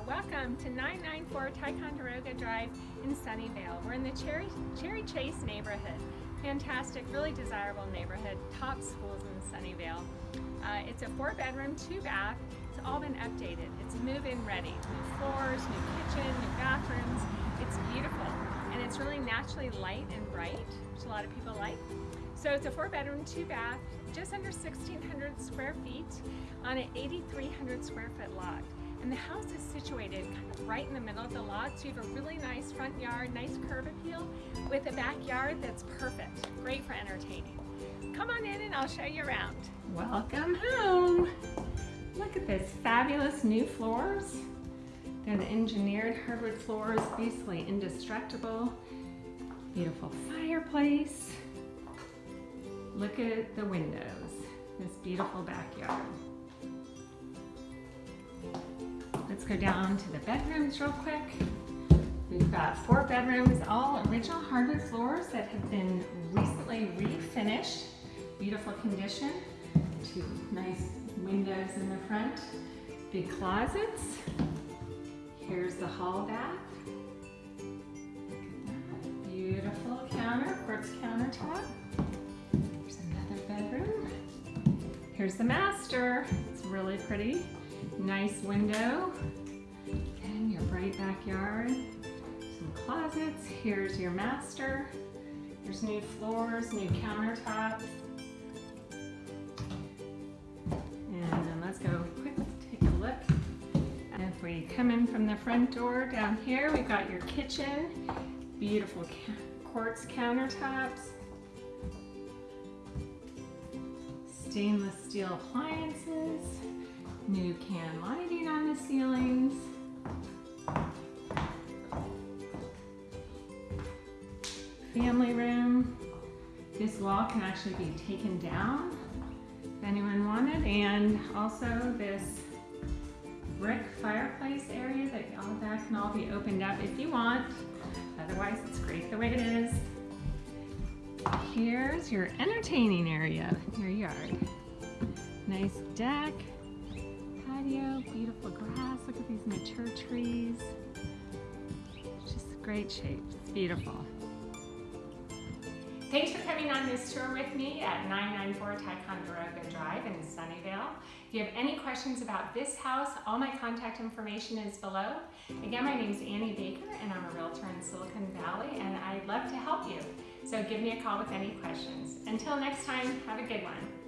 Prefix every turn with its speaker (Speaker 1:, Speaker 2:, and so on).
Speaker 1: Welcome to 994 Ticonderoga Drive in Sunnyvale. We're in the Cherry, Cherry Chase neighborhood. Fantastic, really desirable neighborhood, top schools in Sunnyvale. Uh, it's a four bedroom, two bath. It's all been updated. It's move-in ready. New floors, new kitchen, new bathrooms. It's beautiful and it's really naturally light and bright, which a lot of people like. So it's a four bedroom, two bath, just under 1,600 square feet on an 8,300 square foot lot. And the house is situated kind of right in the middle of the lot, so you have a really nice front yard, nice curb appeal, with a backyard that's perfect, great for entertaining. Come on in and I'll show you around. Welcome home. Look at this fabulous new floors. They're the engineered hardwood floors, basically indestructible. Beautiful fireplace. Look at the windows, this beautiful backyard. Go down to the bedrooms real quick. We've got four bedrooms, all original hardwood floors that have been recently refinished. Beautiful condition. Two nice windows in the front. Big closets. Here's the hall bath. Beautiful counter, quartz countertop. There's another bedroom. Here's the master. It's really pretty. Nice window. Bright backyard. Some closets. Here's your master. There's new floors, new countertops. And let's go quick take a look. And if we come in from the front door down here, we've got your kitchen. Beautiful quartz countertops. Stainless steel appliances new can lighting on Family room. This wall can actually be taken down if anyone wanted. And also this brick fireplace area that all that can all be opened up if you want. Otherwise, it's great the way it is. Here's your entertaining area, your yard. Nice deck, patio, beautiful grass. Look at these mature trees. Just great shape. It's beautiful. Thanks for coming on this tour with me at 994 Ticonderoga Drive in Sunnyvale. If you have any questions about this house, all my contact information is below. Again, my name is Annie Baker and I'm a realtor in Silicon Valley and I'd love to help you. So give me a call with any questions. Until next time, have a good one.